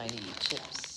tiny chips.